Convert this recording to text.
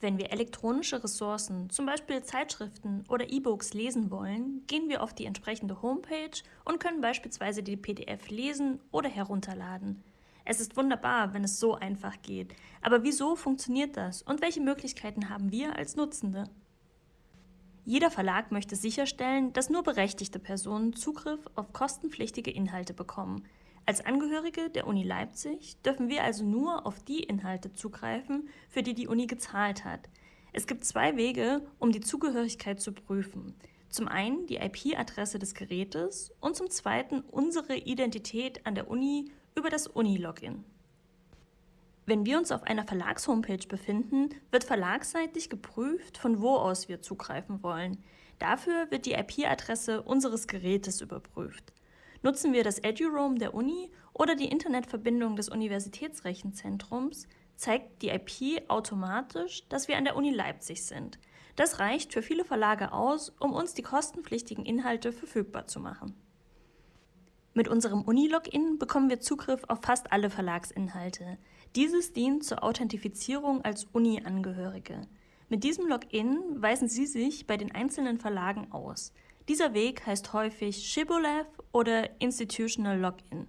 Wenn wir elektronische Ressourcen, zum Beispiel Zeitschriften oder E-Books lesen wollen, gehen wir auf die entsprechende Homepage und können beispielsweise die PDF lesen oder herunterladen. Es ist wunderbar, wenn es so einfach geht. Aber wieso funktioniert das und welche Möglichkeiten haben wir als Nutzende? Jeder Verlag möchte sicherstellen, dass nur berechtigte Personen Zugriff auf kostenpflichtige Inhalte bekommen. Als Angehörige der Uni Leipzig dürfen wir also nur auf die Inhalte zugreifen, für die die Uni gezahlt hat. Es gibt zwei Wege, um die Zugehörigkeit zu prüfen. Zum einen die IP-Adresse des Gerätes und zum zweiten unsere Identität an der Uni über das Uni-Login. Wenn wir uns auf einer Verlagshomepage befinden, wird verlagsseitig geprüft, von wo aus wir zugreifen wollen. Dafür wird die IP-Adresse unseres Gerätes überprüft. Nutzen wir das EduRoam der Uni oder die Internetverbindung des Universitätsrechenzentrums, zeigt die IP automatisch, dass wir an der Uni Leipzig sind. Das reicht für viele Verlage aus, um uns die kostenpflichtigen Inhalte verfügbar zu machen. Mit unserem Uni-Login bekommen wir Zugriff auf fast alle Verlagsinhalte. Dieses dient zur Authentifizierung als Uni-Angehörige. Mit diesem Login weisen Sie sich bei den einzelnen Verlagen aus. Dieser Weg heißt häufig Shibboleth oder Institutional Login.